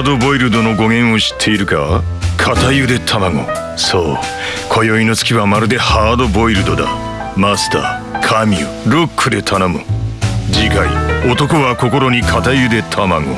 ハードボイルドの語源を知っているか？片ゆで卵。そう。今宵の月はまるでハードボイルドだ。マスターカミュロックで頼む。次回男は心に片ゆで卵。